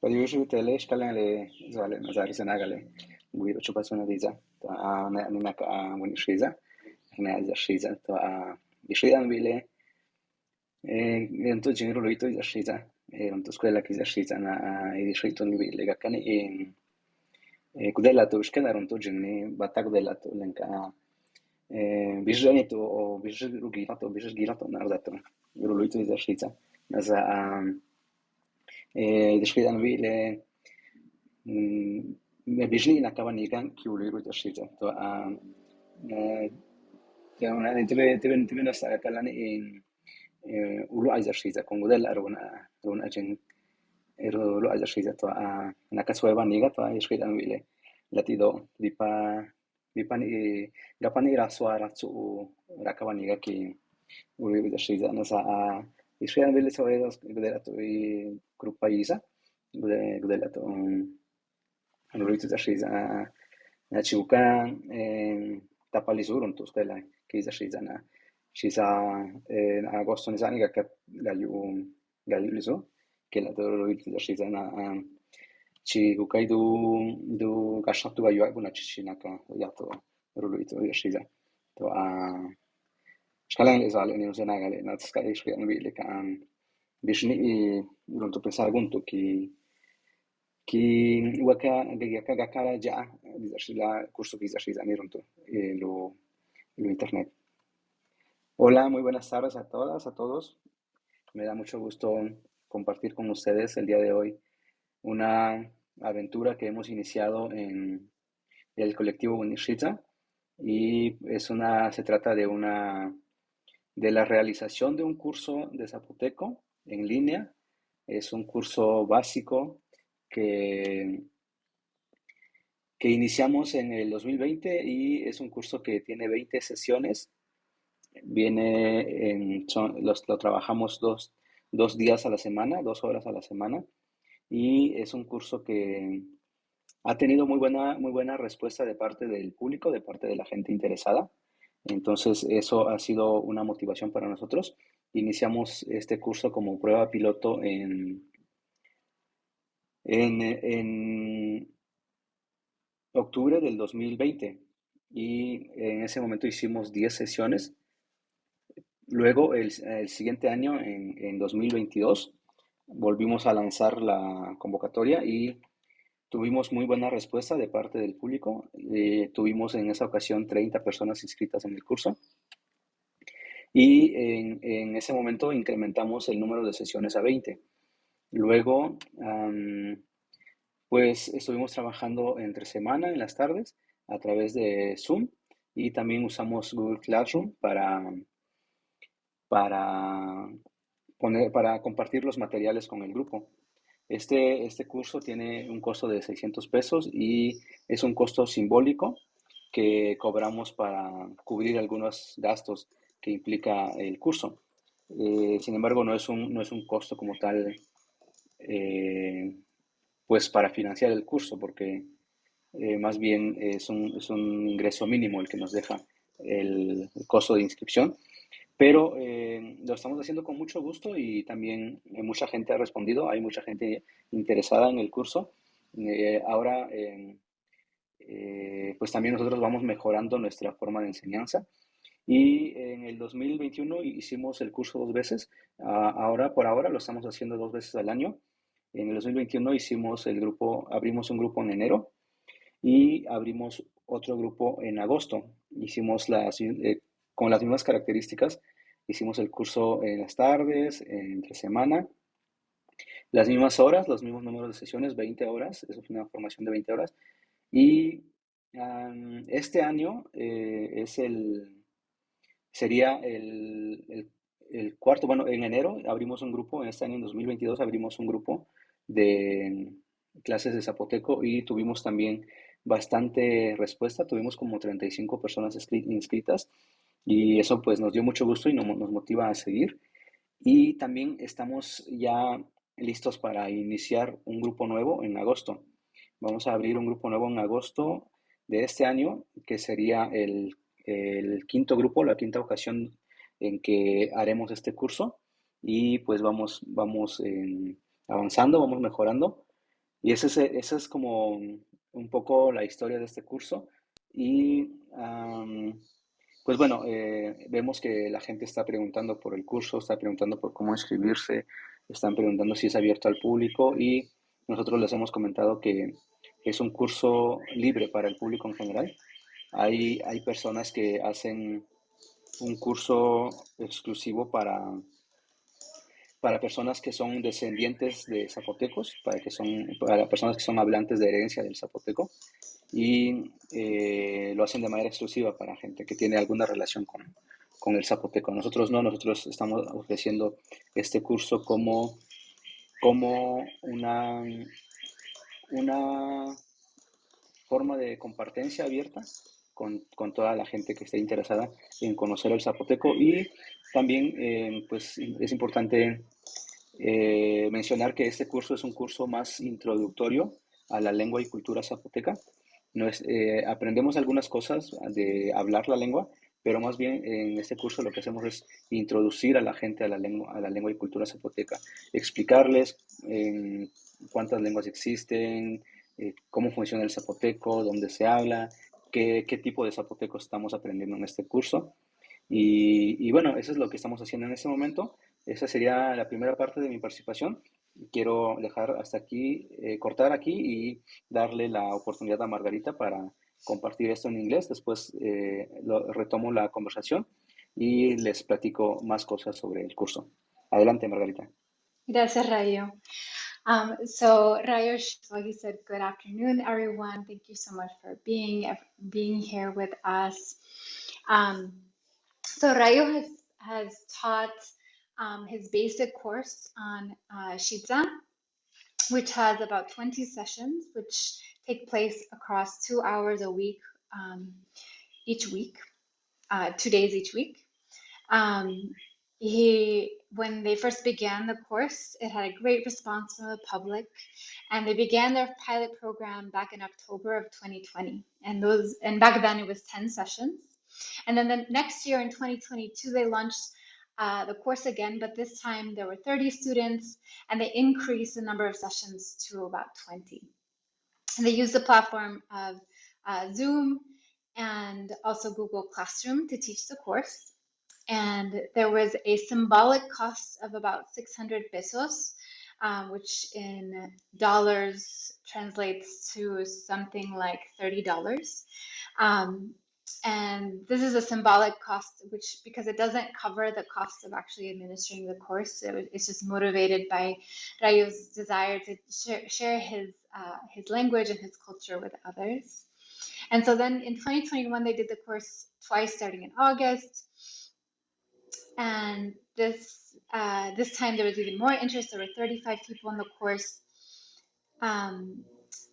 But usually te le shkalele zale nazar zenagale. Guido chupa sona diza. To a ne ne nak a woni shiza. Ne az shiza to a bishidan bile. Ehento genero loito iza shiza. Eh onto scuola che iza shiza na i dishito ni bile gakani in eh kudela to shkena ronto genni batak dela to lenka. Eh bishani to o bishrugi to bishgira to nardato. Gero loito iza shiza. Ez a um, دشکێت ئەمەوی لێ بژنی نەکەەوە نیگان کیولێرو دەشێتە سەرەکەلان ولو ئازەشیزە کۆنگودە لە ئەرون ئەرون ئەجن لو ئازەشیزەوە نەکە سوێبان نیگەەوە هشکێت ئەموی لێ لەتی دۆ دیپا دیپان گەپانی راسوارە چ و ڕەکەوان نیگەکی ولێرو دەشیزە نەسا Iskreno bile sorella i grupa Isa, gledate Lovritu za šiza znači uka tapali zurum tu skela ki za šiza na šiza na agosto ne zani ga galju galju lizo che la Lovritu za šiza na ci uka idu du gašatu galju aguna ci ci na ka ja to Lovritu za šiza to a shkalan le sale ni usena gale na tska ish ke anbi le kan bishni i ronto pensar gunto ki ki waka gaya kaga kara ja la curso que shiza ni ronto lo lo internet Hola, muy buenas tardes a todas, a todos. Me da mucho gusto compartir con ustedes el día de hoy una aventura que hemos iniciado en el colectivo Unishita y es una, se trata de una, de la realización de un curso de zapoteco en línea. Es un curso básico que, que iniciamos en el 2020 y es un curso que tiene 20 sesiones Viene en, los, lo trabajamos dos, dos días a la semana, dos horas a la semana, y es un curso que ha tenido muy buena, muy buena respuesta de parte del público, de parte de la gente interesada. Entonces, eso ha sido una motivación para nosotros. Iniciamos este curso como prueba piloto en, en, en octubre del 2020 y en ese momento hicimos 10 sesiones Luego, el, siguiente año, en, en 2022, volvimos a lanzar la convocatoria y tuvimos muy buena respuesta de parte del público. Eh, tuvimos en esa ocasión 30 personas inscritas en el curso. Y en, ese momento incrementamos el número de sesiones a 20. Luego, pues estuvimos trabajando entre semana, en las tardes, a través de Zoom y también usamos Google Classroom para para, poner, para compartir los materiales con el grupo. Este, este curso tiene un costo de 600 pesos y es un costo simbólico que cobramos para cubrir algunos gastos que implica el curso. Eh, sin embargo, no es un, no es un costo como tal, eh, pues para financiar el curso, porque eh, más bien es un, es un, ingreso mínimo el que nos deja el costo de inscripción pero eh, lo estamos haciendo con mucho gusto y también eh, mucha gente ha respondido, hay mucha gente interesada en el curso. Eh, ahora, pues también nosotros vamos mejorando nuestra forma de enseñanza. Y en el 2021 hicimos el curso dos veces. ahora, por ahora, lo estamos haciendo dos veces al año. En el 2021 hicimos el grupo, abrimos un grupo en enero y abrimos otro grupo en agosto. Hicimos las, con las mismas características. Hicimos el curso en las tardes, entre semana, las mismas horas, los mismos números de sesiones, 20 horas, eso fue una formación de 20 horas. Y este año eh, es el, sería el, el, cuarto, bueno, en enero abrimos un grupo, en este año en 2022 abrimos un grupo de clases de zapoteco y tuvimos también bastante respuesta, tuvimos como 35 personas inscritas y eso pues nos dio mucho gusto y nos, motiva a seguir. Y también estamos ya listos para iniciar un grupo nuevo en agosto. Vamos a abrir un grupo nuevo en agosto de este año, que sería el, el quinto grupo, la quinta ocasión en que haremos este curso. Y pues vamos, vamos avanzando, vamos mejorando. y ese es, es como un poco la historia de este curso. Y pues bueno, eh, vemos que la gente está preguntando por el curso, está preguntando por cómo inscribirse, están preguntando si es abierto al público y nosotros les hemos comentado que es un curso libre para el público en general. Hay, hay personas que hacen un curso exclusivo para, para personas que son descendientes de zapotecos, para, que son, para personas que son hablantes de herencia del zapoteco y eh, lo hacen de manera exclusiva para gente que tiene alguna relación con, con el zapoteco. Nosotros no, nosotros estamos ofreciendo este curso como, como una, una forma de compartencia abierta con, con, toda la gente que esté interesada en conocer el zapoteco y también eh, pues es importante eh, mencionar que este curso es un curso más introductorio a la lengua y cultura zapoteca eh, aprendemos algunas cosas de hablar la lengua, pero más bien en este curso lo que hacemos es introducir a la gente a la lengua, a la lengua y cultura zapoteca, explicarles cuántas lenguas existen, eh, cómo funciona el zapoteco, dónde se habla, qué, qué, tipo de zapoteco estamos aprendiendo en este curso. Y, y bueno, eso es lo que estamos haciendo en este momento. Esa sería la primera parte de mi participación quiero dejar hasta aquí, eh, cortar aquí y darle la oportunidad a Margarita para compartir esto en inglés. Después eh, lo, retomo la conversación y les platico más cosas sobre el curso. Adelante, Margarita. Gracias, Rayo. Um, so Rayo, so he said, good afternoon, everyone. Thank you so much for being being here with us. Um, so Rayo has, has taught um, his basic course on uh, which has about 20 sessions, which take place across two hours a week, um, each week, uh, two days each week. Um, he, when they first began the course, it had a great response from the public, and they began their pilot program back in October of 2020. And those, and back then it was 10 sessions. And then the next year in 2022, they launched uh, the course again, but this time there were 30 students and they increased the number of sessions to about 20. And they used the platform of uh, Zoom and also Google Classroom to teach the course. And there was a symbolic cost of about 600 pesos, um, which in dollars translates to something like $30. Um, and this is a symbolic cost, which because it doesn't cover the cost of actually administering the course, it, it's just motivated by Rayo's desire to share, share his uh, his language and his culture with others. And so then in 2021, they did the course twice, starting in August. And this uh, this time there was even more interest. There were 35 people in the course. Um,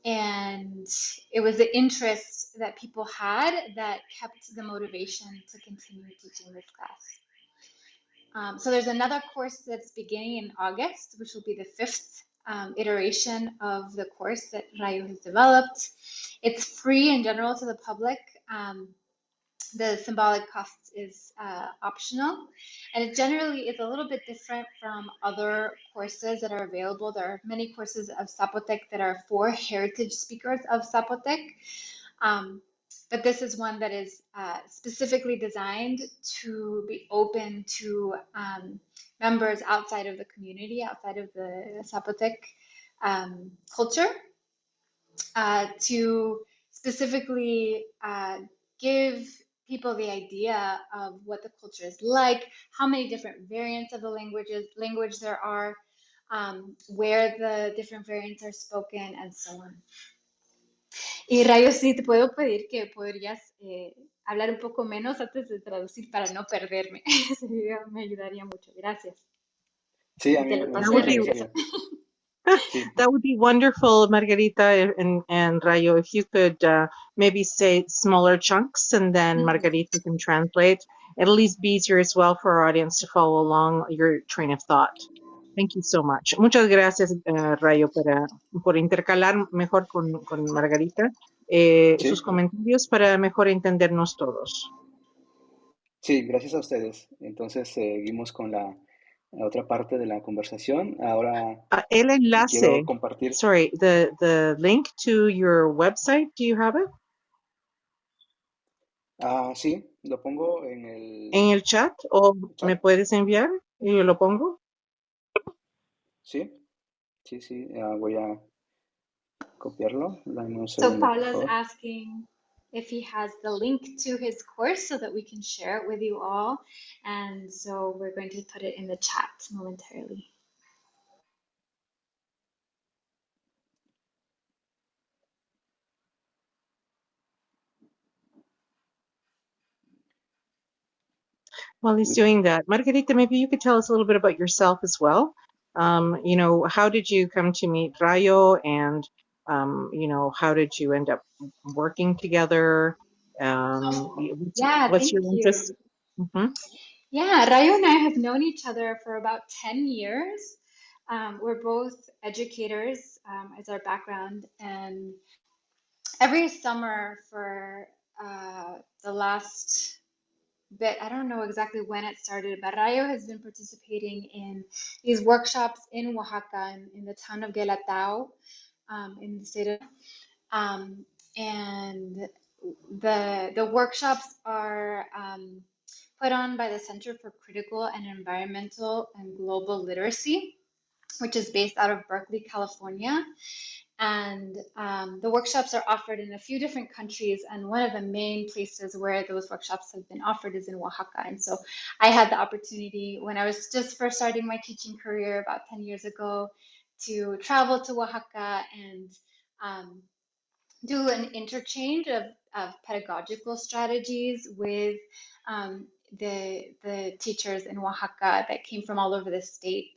and it was the interest that people had that kept the motivation to continue teaching this class. Um, so there's another course that's beginning in August, which will be the fifth um, iteration of the course that Rayo has developed. It's free in general to the public. Um, the symbolic cost is uh, optional and it generally is a little bit different from other courses that are available. There are many courses of Zapotec that are for heritage speakers of Zapotec. Um, but this is one that is uh, specifically designed to be open to um, members outside of the community, outside of the Zapotec um, culture, uh, to specifically uh, give people the idea of what the culture is like, how many different variants of the languages language there are, um, where the different variants are spoken, and so on. Y Rayo, sí, te puedo pedir que podrías eh, hablar un poco menos antes de traducir para no perderme. me ayudaría mucho. Gracias. Sí, a mí me, me that would be wonderful, Margarita and, and Rayo, if you could uh, maybe say smaller chunks and then mm-hmm. Margarita can translate. It'll at least be easier as well for our audience to follow along your train of thought. Thank you so much. Muchas gracias, uh, Rayo, para, por intercalar mejor con, con Margarita eh, sí. sus comentarios para mejor entendernos todos. Sí, gracias a ustedes. Entonces seguimos con la otra parte de la conversación. Ahora Uh, el enlace, quiero compartir. sorry, the, the link to your website, do you have it? Ah, sí, lo pongo en el ¿En el chat o chat. me puedes enviar y yo lo pongo? Sí, sí, sí, ah, voy a copiarlo. Dame un So Paula's asking if he has the link to his course so that we can share it with you all. And so we're going to put it in the chat momentarily. While he's doing that, Margarita, maybe you could tell us a little bit about yourself as well. Um, you know, how did you come to meet Rayo and, um, you know, how did you end up working together? Um, what's, Yeah, what's thank your you. interest? Mhm. Yeah, Rayo and I have known each other for about 10 years. Um, we're both educators um, as our background, and every summer for uh, the last bit, I don't know exactly when it started, but Rayo has been participating in these workshops in Oaxaca, in, in the town of Guelatao, um, in the state of, um, and the the workshops are um, put on by the Center for Critical and Environmental and Global Literacy, which is based out of Berkeley, California. And um, the workshops are offered in a few different countries. And one of the main places where those workshops have been offered is in Oaxaca. And so I had the opportunity when I was just first starting my teaching career about 10 years ago to travel to Oaxaca and um, do an interchange of, of pedagogical strategies with um, the, the teachers in Oaxaca that came from all over the state.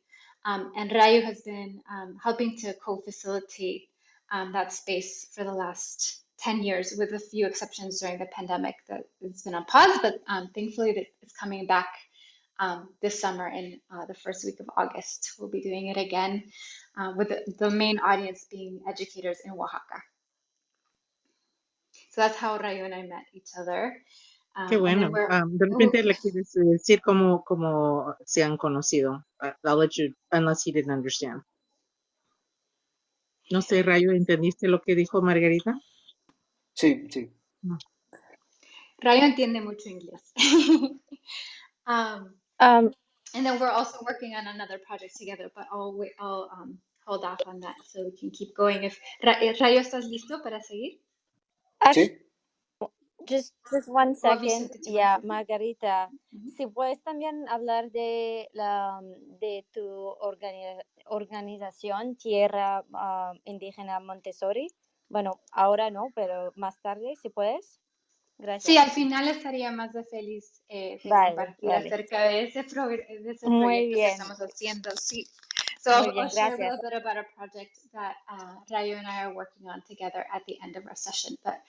Um, and Rayo has been um, helping to co-facilitate um, that space for the last 10 years, with a few exceptions during the pandemic that it's been on pause, but um, thankfully it's coming back um, this summer in uh, the first week of August. We'll be doing it again uh, with the, the main audience being educators in Oaxaca. So that's how Rayo and I met each other. Um, Qué bueno. Um, de repente le quieres decir cómo, cómo se han conocido. Uh, I'll let you, unless he didn't understand. No sé, Rayo, ¿entendiste lo que dijo Margarita? Sí, sí. No. Rayo entiende mucho inglés. um, Um, and then we're also working on another project together, but I'll wait, I'll um, hold off on that so we can keep going. If Ra- eh, Rayo, ¿estás listo para seguir? Sí, just just one ¿O have you second. Yeah, Margarita? Margarita, Ujú. si puedes también hablar de la de tu organi- organización Tierra ah, Indígena Montessori. Bueno, ahora no, pero más tarde, si puedes. Sí, Gracias. al final estaría más de feliz eh, de Vale, compartir vale. acerca de ese, de ese Muy proyecto que bien, estamos haciendo. Sí. So muy bien, I'll share a little bit about a project that uh, Rayo and I are working on together at the end of our session. But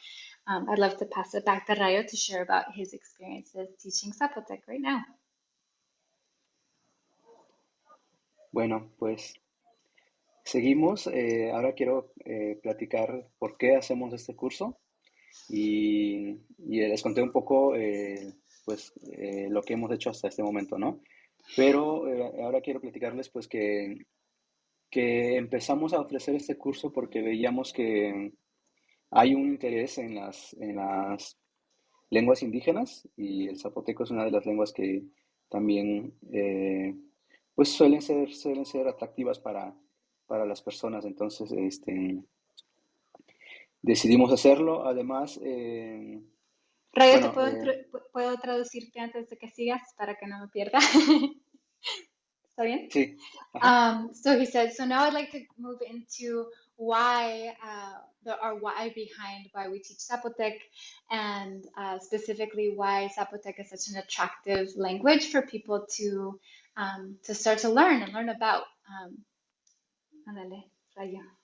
um, I'd love to pass it back to Rayo to share about his experiences teaching Zapotec right now. bueno, pues seguimos. Eh, ahora quiero eh, platicar por qué hacemos este curso y, y les conté un poco eh, pues, eh, lo que hemos hecho hasta este momento, ¿no? Pero eh, ahora quiero platicarles pues que, que empezamos a ofrecer este curso porque veíamos que hay un interés en las, en las lenguas indígenas y el zapoteco es una de las lenguas que también eh, pues suelen ser, suelen ser atractivas para, para las personas. Entonces, este, decidimos hacerlo. Además, eh, Rayo, ¿te bueno, puedo, eh, puedo traducirte antes de que sigas para que no me pierda? ¿Está bien? sí. Um, so he said, so now I'd like to move into why, uh, the, our why behind why we teach Zapotec and uh, specifically why Zapotec is such an attractive language for people to, um, to start to learn and learn about. Um, Rayo.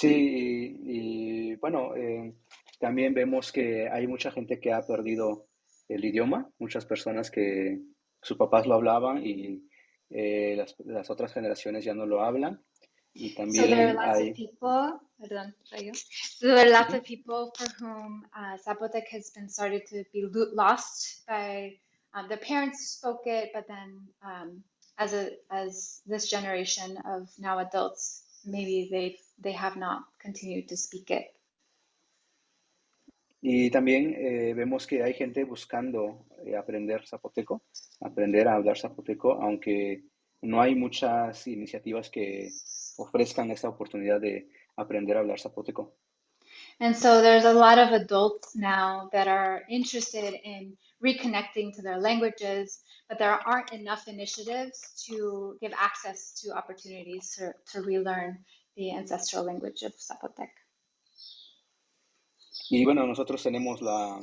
Sí, y, y, bueno, eh, también vemos que hay mucha gente que ha perdido el idioma, muchas personas que sus papás lo hablaban y eh, las, las otras generaciones ya no lo hablan. Y So there are también lots of hay, people, perdón. So there are lots of people for whom uh, Zapotec has been started to be lo- lost by um, their parents spoke it, but then um, as a as this generation of now adults, maybe they they have not continued to speak it. Y también eh, vemos que hay gente buscando eh, aprender zapoteco, aprender a hablar zapoteco, aunque no hay muchas iniciativas que ofrezcan esta oportunidad de aprender a hablar zapoteco. And so there's a lot of adults now that are interested in reconnecting to their languages, but there aren't enough initiatives to give access to opportunities to, to relearn the ancestral language of Zapotec. Y bueno, nosotros tenemos la,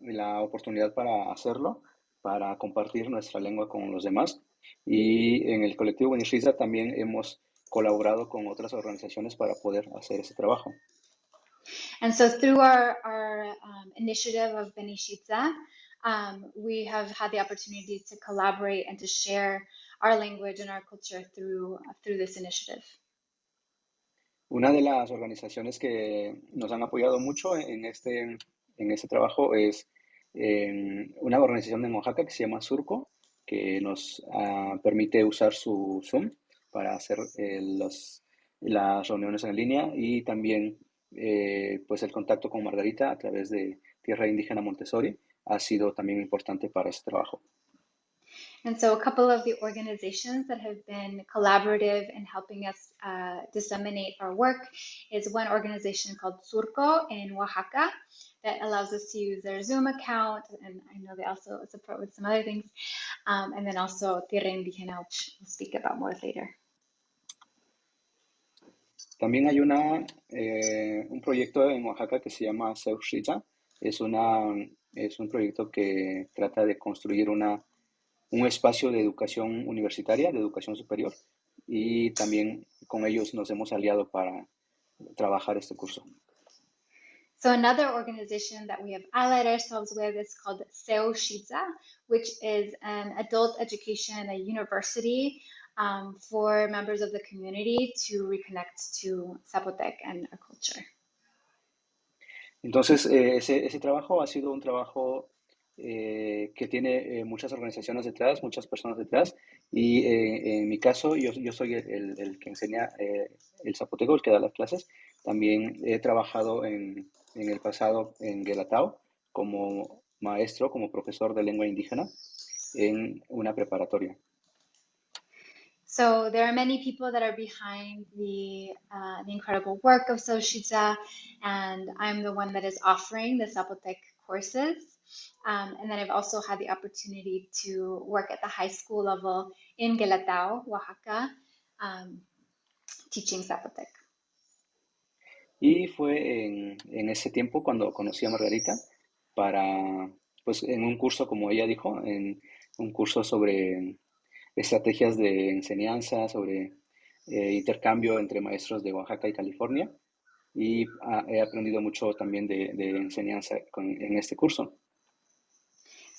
la oportunidad para hacerlo, para compartir nuestra lengua con los demás. Y en el colectivo también hemos colaborado con otras organizaciones para poder hacer ese trabajo. And so through our, our um, initiative of Benishitza, um, we have had the opportunity to collaborate and to share our language and our culture through, through this initiative. Una de las organizaciones que nos han apoyado mucho en este, en este trabajo es eh, una organización de Oaxaca que se llama Surco, que nos uh, permite usar su Zoom para hacer eh, las reuniones en línea y también eh, pues el contacto con Margarita a través de Tierra Indígena Montessori ha sido también importante para ese trabajo. And so a couple of the organizations that have been collaborative in helping us uh, disseminate our work is one organization called Surco in Oaxaca that allows us to use their Zoom account, and I know they also support with some other things, um, and then also Tierra Indígena, which we'll speak about more later. También hay una, eh, un proyecto en Oaxaca que se llama Seushita. Es, una, es un proyecto que trata de construir una, un espacio de educación universitaria, de educación superior, y también con ellos nos hemos aliado para trabajar este curso. So another organization that we have allied ourselves with is called Seo Shiza, which is an adult education, a university um, for members of the community to reconnect to Zapotec and our culture. Entonces, eh, ese, ese, trabajo ha sido un trabajo eh, que tiene eh, muchas organizaciones detrás, muchas personas detrás, y eh, en mi caso, yo, yo soy el, el, que enseña eh, el zapoteco, el que da las clases. También he trabajado en, en el pasado en Guelatao como maestro, como profesor de lengua indígena en una preparatoria. So there are many people that are behind the, uh, the incredible work of Soshiza, and I'm the one that is offering the Zapotec courses. Um, and then I've also had the opportunity to work at the high school level in Oaxaca, um, teaching Zapotec. Y fue en, en, ese tiempo cuando conocí a Margarita para, pues en un curso, como ella dijo, en un curso sobre estrategias de enseñanza, sobre eh, intercambio entre maestros de Oaxaca y California. Y ah, he aprendido mucho también de, de enseñanza con, en este curso.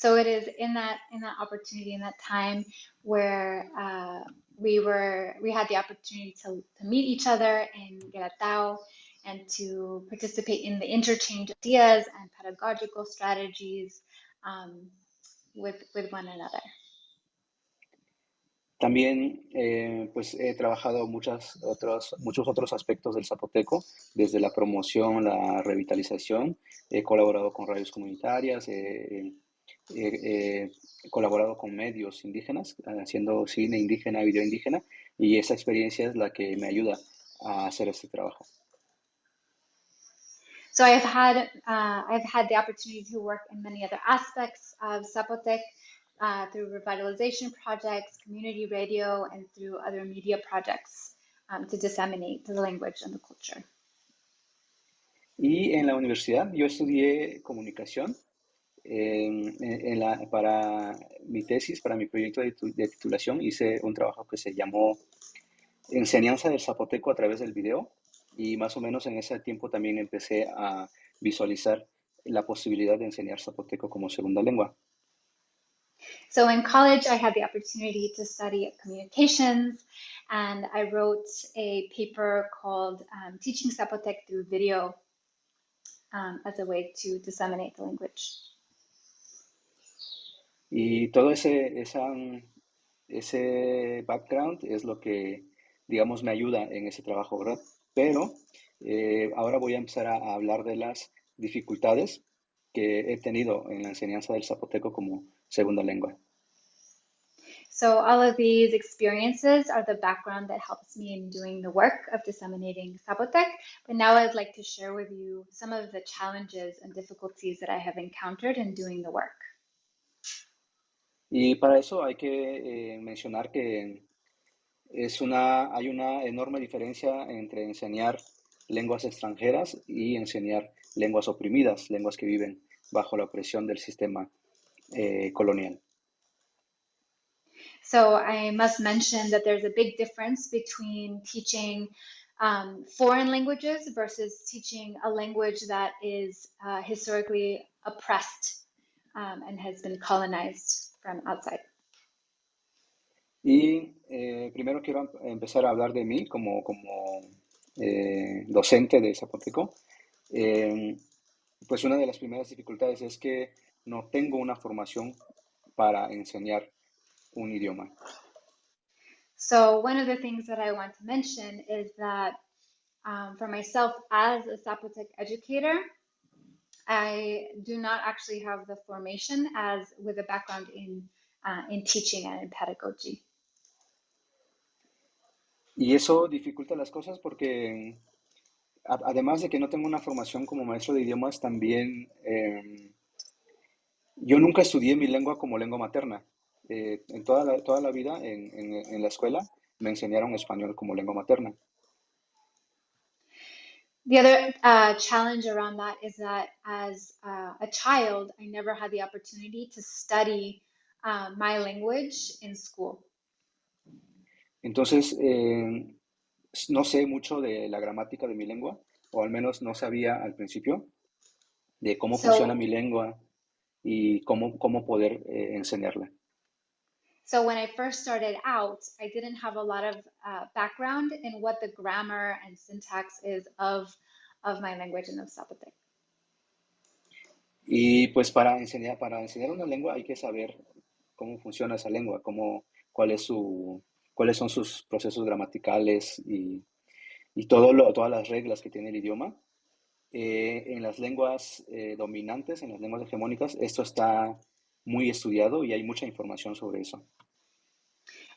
So it is in that in that opportunity, in that time where uh, we were we had the opportunity to, to meet each other in Guelatao and to participate in the interchange of ideas and pedagogical strategies um, with with one another. También eh, pues he trabajado muchas otros, muchos otros aspectos del zapoteco, desde la promoción, la revitalización. He colaborado con radios comunitarias, eh, he colaborado con medios indígenas, haciendo cine indígena, video indígena, y esa experiencia es la que me ayuda a hacer este trabajo. So I've had uh, I've had the opportunity to work in many other aspects of Zapotec uh, through revitalization projects, community radio, and through other media projects um, to disseminate the language and the culture. Y en la universidad yo estudié comunicación en, la, para mi tesis, para mi proyecto de, de, titulación, hice un trabajo que se llamó Enseñanza del Zapoteco a través del video y más o menos en ese tiempo también empecé a visualizar la posibilidad de enseñar zapoteco como segunda lengua. So in college, I had the opportunity to study communications, and I wrote a paper called um, Teaching Zapotec Through Video um, as a way to disseminate the language. Y todo ese, ese background es lo que, digamos, me ayuda en ese trabajo, ¿verdad? Pero eh, ahora voy a empezar a, hablar de las dificultades que he tenido en la enseñanza del zapoteco como segunda lengua. So all of these experiences are the background that helps me in doing the work of disseminating Zapotec. But now I'd like to share with you some of the challenges and difficulties that I have encountered in doing the work. Y para eso hay que eh, mencionar que es una, hay una enorme diferencia entre enseñar lenguas extranjeras y enseñar lenguas oprimidas, lenguas que viven bajo la opresión del sistema eh, colonial. So I must mention that there's a big difference between teaching um, foreign languages versus teaching a language that is uh, historically oppressed um, and has been colonized from outside. Y eh, primero quiero empezar a hablar de mí como, como eh, docente de Zapoteco. Eh, pues una de las primeras dificultades es que no tengo una formación para enseñar un idioma. So one of the things that I want to mention is that um, for myself as a Zapotec educator, I do not actually have the formation as with a background in, uh, in teaching and in pedagogy. Y eso dificulta las cosas porque además de que no tengo una formación como maestro de idiomas, también eh, yo nunca estudié mi lengua como lengua materna. Eh, en toda la, toda la vida en, en, en, la escuela me enseñaron español como lengua materna. The other uh, challenge around that is that as uh, a child, I never had the opportunity to study uh, my language in school. Entonces, eh, no sé mucho de la gramática de mi lengua, o al menos no sabía al principio de cómo so, funciona mi lengua y cómo, cómo poder eh, enseñarla. So when I first started out, I didn't have a lot of uh, background in what the grammar and syntax is of, of my language and of Zapotec. Y pues para enseñar, para enseñar una lengua hay que saber cómo funciona esa lengua, cómo, cuál es su, cuáles son sus procesos gramaticales y, y todo lo, todas las reglas que tiene el idioma. Eh, en las lenguas eh, dominantes, en las lenguas hegemónicas, esto está muy estudiado y hay mucha información sobre eso.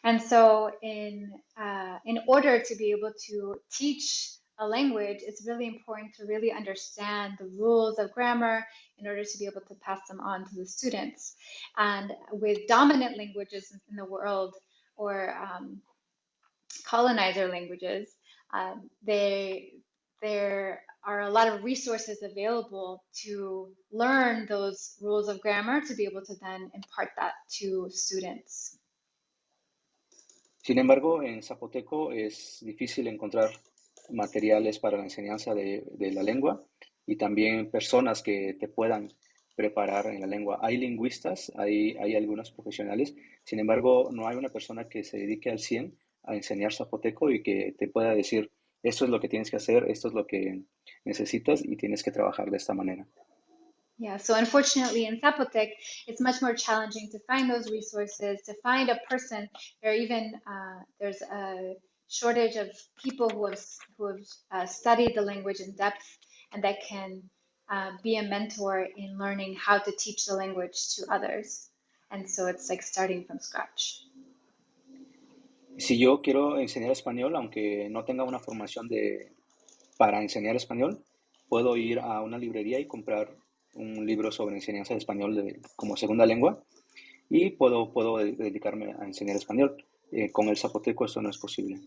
And so in, uh, in order to be able to teach a language, it's really important to really understand the rules of grammar in order to be able to pass them on to the students. And with dominant languages in the world or um, colonizer languages, um, they, there are a lot of resources available to learn those rules of grammar to be able to then impart that to students. Sin embargo, en zapoteco es difícil encontrar materiales para la enseñanza de, de, la lengua y también personas que te puedan preparar en la lengua. Hay lingüistas, hay, hay algunos profesionales, sin embargo, no hay una persona que se dedique al 100 a enseñar zapoteco y que te pueda decir, esto es lo que tienes que hacer, esto es lo que necesitas y tienes que trabajar de esta manera. Yeah, so unfortunately in Zapotec, it's much more challenging to find those resources, to find a person, or even uh, there's a shortage of people who have, who have uh, studied the language in depth and that can uh, be a mentor in learning how to teach the language to others. And so it's like starting from scratch. Si yo quiero enseñar español, aunque no tenga una formación de, para enseñar español, puedo ir a una librería y comprar un libro sobre enseñanza de español de, como segunda lengua y puedo, puedo dedicarme a enseñar español. Eh, con el zapoteco esto no es posible.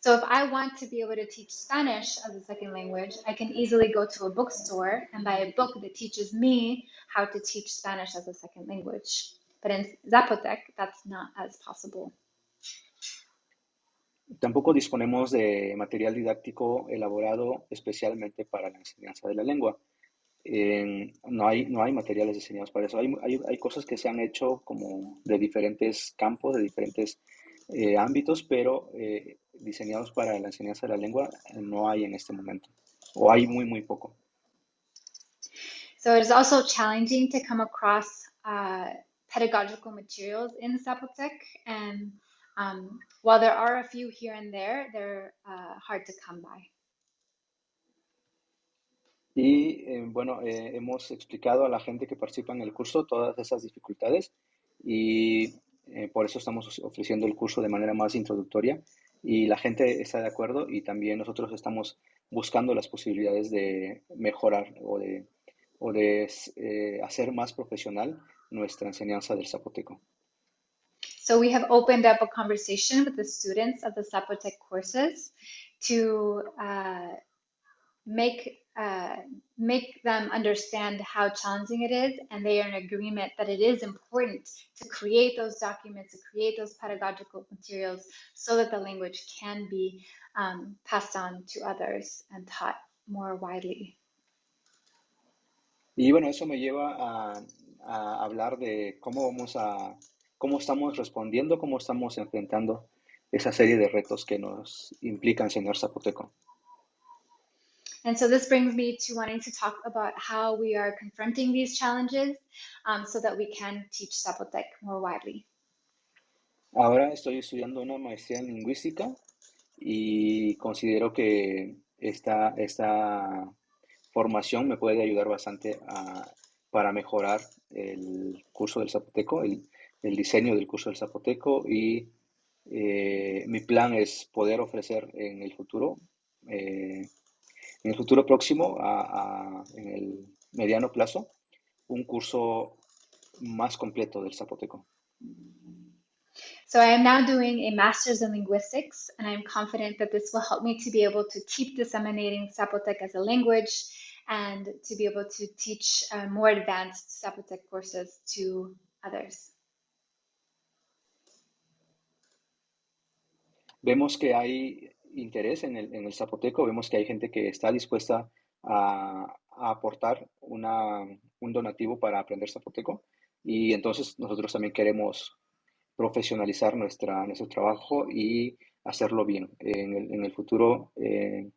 So if I want to be able to teach Spanish as a second language, I can easily go to a bookstore and buy a book that teaches me how to teach Spanish as a second language. But in Zapotec, that's not as possible. Tampoco disponemos de material didáctico elaborado especialmente para la enseñanza de la lengua. Eh, no, hay, no hay materiales diseñados para eso. Hay, hay, hay, cosas que se han hecho como de diferentes campos, de diferentes eh, ámbitos, pero eh, diseñados para la enseñanza de la lengua no hay en este momento. O hay muy, muy poco. So it is also challenging to come across uh, pedagogical materials in Zapotec, and um, while there are a few here and there, they're uh, hard to come by. Y eh, bueno, eh, hemos explicado a la gente que participa en el curso todas esas dificultades y eh, por eso estamos ofreciendo el curso de manera más introductoria y la gente está de acuerdo y también nosotros estamos buscando las posibilidades de mejorar o de, o de eh, hacer más profesional nuestra enseñanza del zapoteco. So we have opened up a conversation with the students of the Zapotec courses to uh, make uh, make them understand how challenging it is, and they are in agreement that it is important to create those documents, to create those pedagogical materials, so that the language can be um, passed on to others and taught more widely. Y bueno, eso me lleva a, a hablar de cómo vamos a, cómo estamos respondiendo, cómo estamos enfrentando esa serie de retos que nos implica enseñar zapoteco. And so this brings me to wanting to talk about how we are confronting these challenges um, so that we can teach Zapotec more widely. Ahora estoy estudiando una maestría en lingüística y considero que esta, esta formación me puede ayudar bastante a, para mejorar el curso del zapoteco, el, el diseño del curso del zapoteco y eh, mi plan es poder ofrecer en el futuro eh, en el futuro próximo, a, a, en el mediano plazo, un curso más completo del zapoteco. So I am now doing a master's in linguistics, and I'm confident that this will help me to be able to keep disseminating Zapotec as a language and to be able to teach uh, more advanced Zapotec courses to others. Vemos que hay interés en el, en el zapoteco, vemos que hay gente que está dispuesta a, a aportar una, un donativo para aprender zapoteco y entonces nosotros también queremos profesionalizar nuestra, nuestro trabajo y hacerlo bien. En el, en el futuro eh,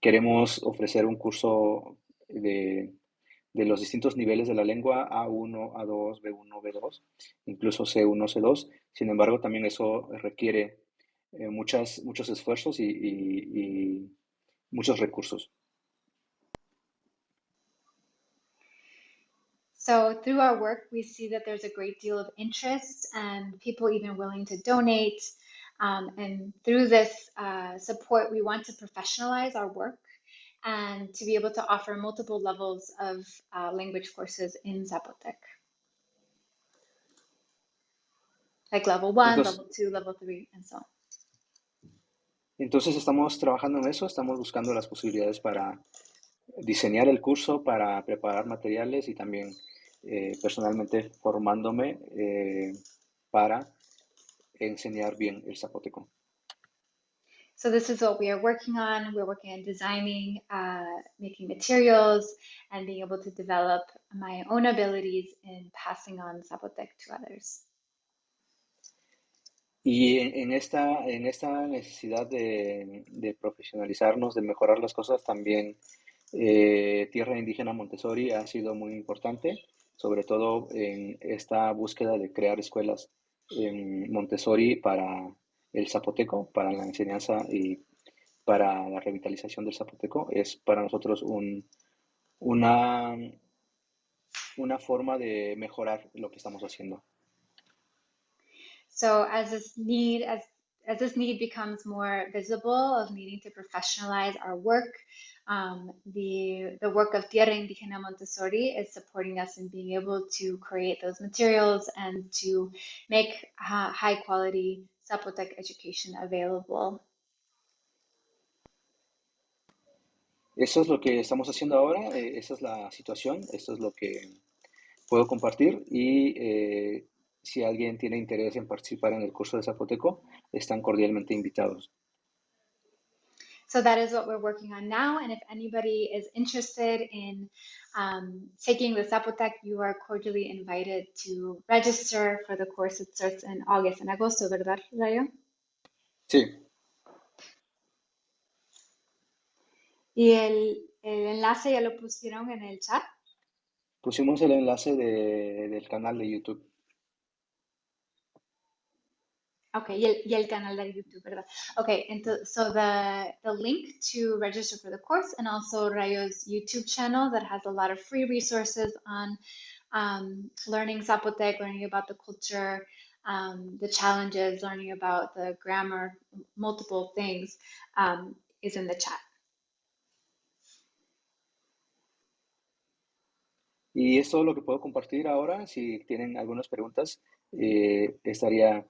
queremos ofrecer un curso de, de, los distintos niveles de la lengua, A1, A2, B1, B2, incluso C1, C2. Sin embargo, también eso requiere eh, muchas, muchos esfuerzos y, y, y muchos recursos. So through our work, we see that there's a great deal of interest and people even willing to donate. Um, and through this uh, support, we want to professionalize our work and to be able to offer multiple levels of uh, language courses in Zapotec. Like level one, Entonces, level two, level three, and so on. Entonces estamos trabajando en eso, estamos buscando las posibilidades para diseñar el curso, para preparar materiales y también eh, personalmente formándome eh, para enseñar bien el zapoteco. So this is what we are working on. We're working on designing, uh, making materials, and being able to develop my own abilities in passing on Zapotec to others. Y en, en esta, en esta necesidad de, profesionalizarnos, de mejorar las cosas, también eh, Tierra Indígena Montessori ha sido muy importante, sobre todo en esta búsqueda de crear escuelas en Montessori para el zapoteco, para la enseñanza y para la revitalización del zapoteco. Es para nosotros un, una, una forma de mejorar lo que estamos haciendo. So as this need, as as this need becomes more visible of needing to professionalize our work, um, the the work of Tierra Indígena Montessori is supporting us in being able to create those materials and to make uh, high quality Zapotec education available. Eso es lo que estamos haciendo ahora, eh, esa es la situación, esto es lo que puedo compartir y eh, si alguien tiene interés en participar en el curso de Zapoteco, están cordialmente invitados. So that is what we're working on now. And if anybody is interested in um, taking the Zapotec, you are cordially invited to register for the course. It starts in August, en agosto, ¿verdad, Rayo? Sí. Y el, el enlace ya lo pusieron en el chat. Pusimos el enlace de, del canal de YouTube. Okay, y el, y el canal de YouTube, ¿verdad? Okay, and to, so the, the link to register for the course and also Rayo's YouTube channel that has a lot of free resources on um, learning Zapotec, learning about the culture, um, the challenges, learning about the grammar, multiple things um, is in the chat. Y es todo lo que puedo compartir ahora. Si tienen algunas preguntas, eh, estaría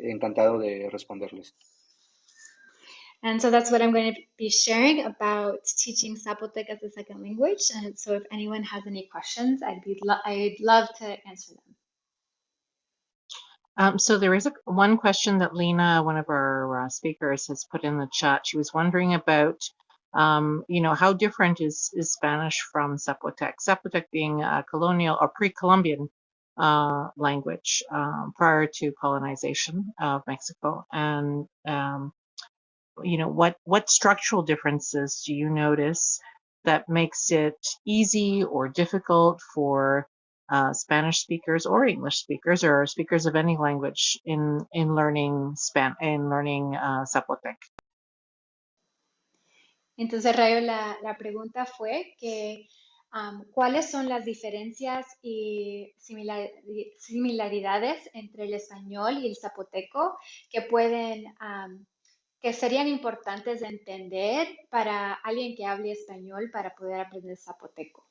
encantado de responderles. And so that's what I'm going to be sharing about teaching Zapotec as a second language. And so if anyone has any questions, I'd be lo I'd love to answer them. Um, so there is a, one question that Lena, one of our uh, speakers, has put in the chat. She was wondering about, um, you know, how different is, is Spanish from Zapotec? Zapotec being a colonial or pre-Columbian uh, language um, prior to colonization of Mexico, and um, you know, what what structural differences do you notice that makes it easy or difficult for uh, Spanish speakers or English speakers or speakers of any language in in learning Span in learning uh, Zapotec. Entonces, Rayo, la, la pregunta fue que um, cuáles son las diferencias y similar, similaridades entre el español y el zapoteco que pueden que serían importantes de entender para alguien que hable español para poder aprender zapoteco.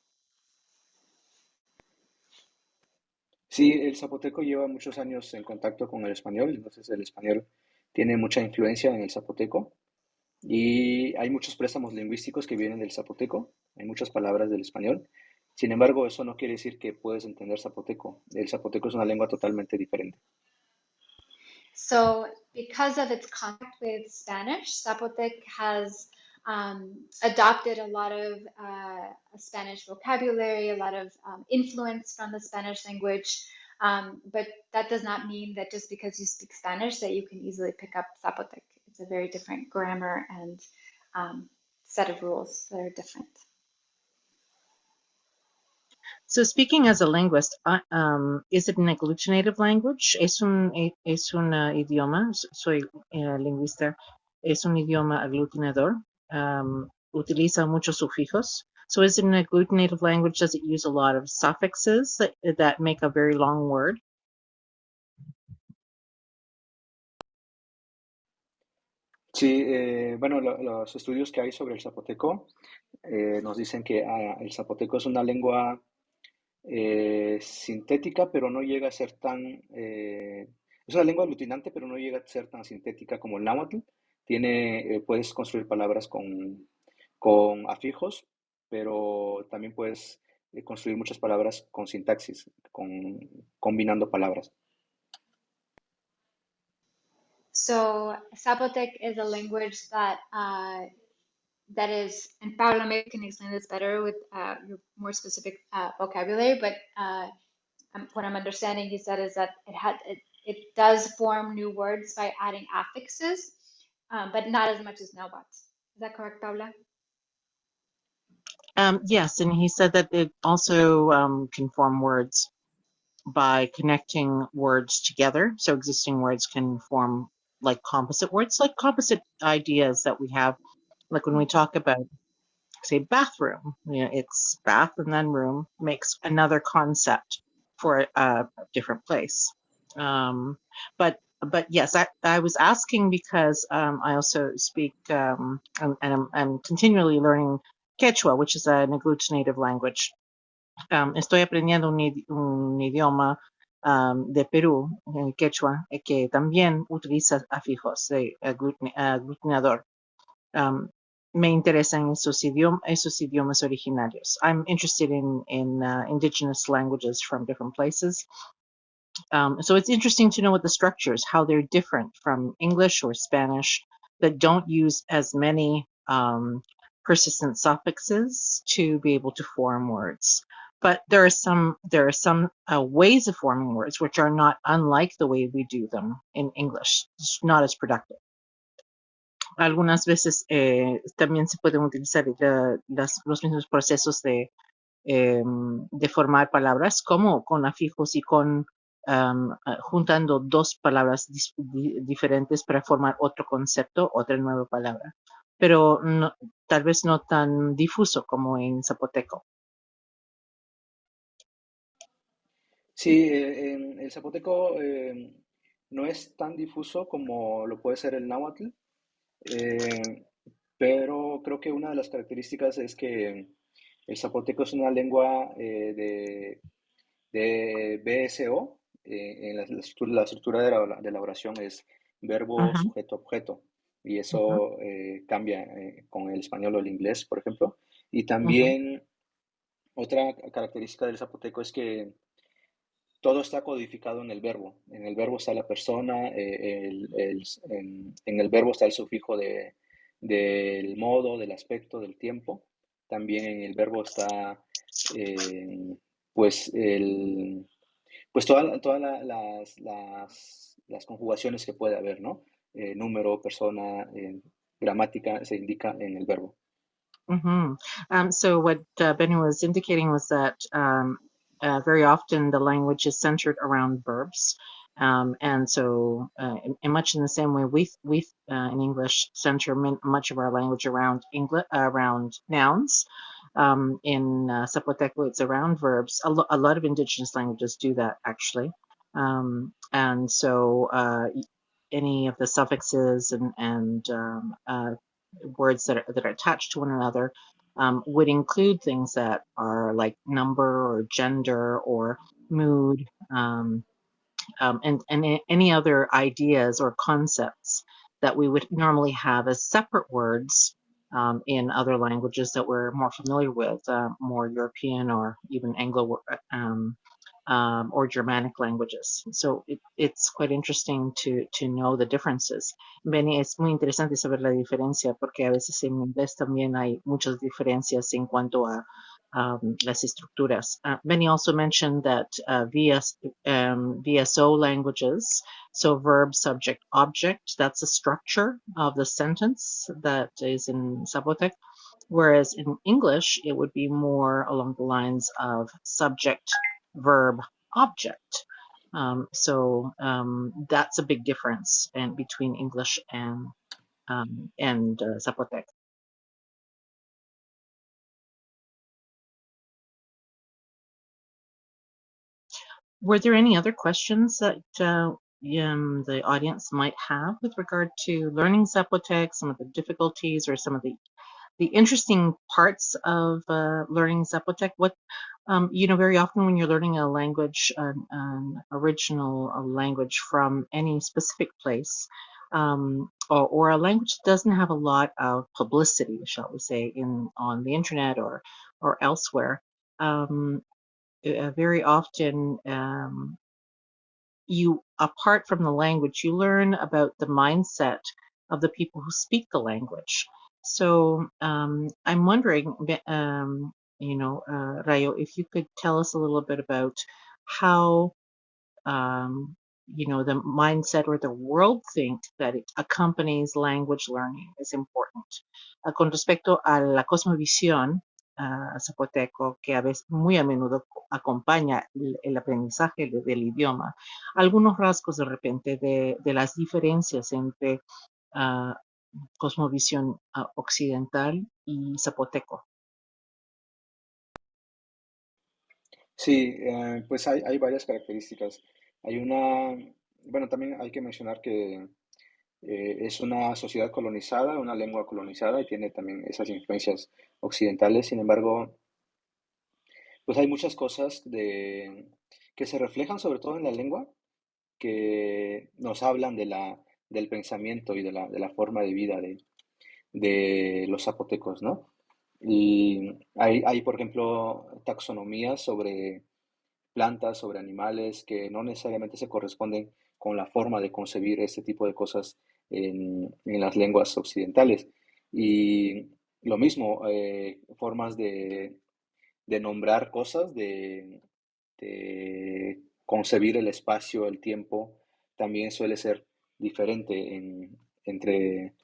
Sí, el zapoteco lleva muchos años en contacto con el español, entonces el español tiene mucha influencia en el zapoteco y hay muchos préstamos lingüísticos que vienen del zapoteco, hay muchas palabras del español. Sin embargo, eso no quiere decir que puedes entender zapoteco. El zapoteco es una lengua totalmente diferente. So, because of its contact with Spanish, Zapotec has um, adopted a lot of uh, Spanish vocabulary, a lot of um, influence from the Spanish language. Um, but that does not mean that just because you speak Spanish that you can easily pick up Zapotec. It's a very different grammar and um, set of rules that are different. So speaking as a linguist, uh, um, is it an agglutinative language? Es un, es un uh, idioma, soy uh, lingüista, es un idioma aglutinador. Um, utiliza muchos sufijos. So is it an agglutinative language? Does it use a lot of suffixes that, that make a very long word? Sí, eh, bueno, lo, los estudios que hay sobre el zapoteco eh, nos dicen que ah, el zapoteco es una lengua eh, sintética, pero no llega a ser tan... Eh, es una lengua aglutinante, pero no llega a ser tan sintética como el náhuatl. Tiene, eh, puedes construir palabras con, con afijos, pero también puedes construir muchas palabras con sintaxis, con, combinando palabras. So Zapotec is a language that uh, that is, and Paula maybe can explain this better with uh, your more specific uh, vocabulary, but uh, um, what I'm understanding he said is that it had it, it does form new words by adding affixes, um, but not as much as Nahuatl. Is that correct, Paula? Um, yes, and he said that it also um, can form words by connecting words together. So existing words can form like composite words, like composite ideas that we have like when we talk about, say, bathroom, you know, it's bath and then room makes another concept for a different place. Um, but but yes, I, I was asking because um, I also speak um, and, and I'm, I'm, continually learning Quechua, which is an agglutinative language. Um, estoy aprendiendo un, un idioma um, de Perú, el Quechua, eh, que también utiliza afijos de aglutinador. Um, me interesan esos, esos idiomas originarios. I'm interested in, in uh, indigenous languages from different places. Um, so it's interesting to know what the structures, how they're different from English or Spanish that don't use as many um, persistent suffixes to be able to form words. But there are some there are some uh, ways of forming words which are not unlike the way we do them in English. It's not as productive. algunas veces eh, también se pueden utilizar las, los mismos procesos de, em, de formar palabras como con afijos y con juntando dos palabras diferentes para formar otro concepto, otra nueva palabra, pero tal vez no tan difuso como en zapoteco. Sí, eh, en el zapoteco em, no es tan difuso como lo puede ser el náhuatl, eh, pero creo que una de las características es que el zapoteco es una lengua eh, de, BSO. Eh, en la, estructura, de, la, oración es verbo, sujeto, objeto. Y eso cambia con el español o el inglés, por ejemplo. Y también otra característica del zapoteco es que todo está codificado en el verbo. En el verbo está la persona, eh, en, el verbo está el sufijo de, del modo, del aspecto, del tiempo. También en el verbo está, eh, pues, el, pues todas las, las, conjugaciones que puede haber, ¿no? Eh, número, persona, gramática se indica en el verbo. Mm so what uh, Benny was indicating was that um, uh, very often the language is centered around verbs. Um, and so, uh, much in the same way, we we uh, in English center much of our language around English around nouns. Um, in uh, Zapoteco, it's around verbs. A, lo a, lot of indigenous languages do that actually. Um, and so, uh, any of the suffixes and and um, uh, words that are, that are attached to one another um, would include things that are like number or gender or mood um, um, and, and any other ideas or concepts that we would normally have as separate words um, in other languages that we're more familiar with, uh, more European or even Anglo um, um, or Germanic languages. So it, it's quite interesting to, to know the differences. Benny, es muy interesante saber la diferencia porque a veces en inglés también hay muchas diferencias en cuanto a um, las estructuras. Uh, Benny also mentioned that uh, VS, um, VSO languages, so verb, subject, object, that's a structure of the sentence that is in Zapotec. Whereas in English, it would be more along the lines of subject, verb object. Um, so um, that's a big difference between English and um, and uh, Zapotec. Were there any other questions that uh, um, the audience might have with regard to learning Zapotec, some of the difficulties or some of the the interesting parts of uh, learning Zapotec? What um, you know, very often when you're learning a language, an, an original language from any specific place, um, or, or, a language that doesn't have a lot of publicity, shall we say, in on the internet or or elsewhere. Um, uh, very often, um, you apart from the language, you learn about the mindset of the people who speak the language. So um, I'm wondering, um, you know, uh, Rayo, if you could tell us a little bit about how, um, you know, the mindset or the world think that it accompanies language learning is important. Uh, con respecto a la cosmovisión uh, zapoteco, que a veces, muy a menudo acompaña el, aprendizaje de, del idioma, algunos rasgos de repente de, de las diferencias entre uh, cosmovisión occidental y zapoteco. Sí, eh, pues hay, hay varias características. Hay una, bueno, también hay que mencionar que eh, es una sociedad colonizada, una lengua colonizada y tiene también esas influencias occidentales. Sin embargo, pues hay muchas cosas de, que se reflejan sobre todo en la lengua que nos hablan de la, del pensamiento y de la, de la forma de vida de, de los zapotecos, ¿no? Y hay, hay, por ejemplo, taxonomías sobre plantas, sobre animales, que no necesariamente se corresponden con la forma de concebir este tipo de cosas en, en las lenguas occidentales. Y lo mismo, eh, formas de, de, nombrar cosas, de, de, concebir el espacio, el tiempo, también suele ser diferente en, entre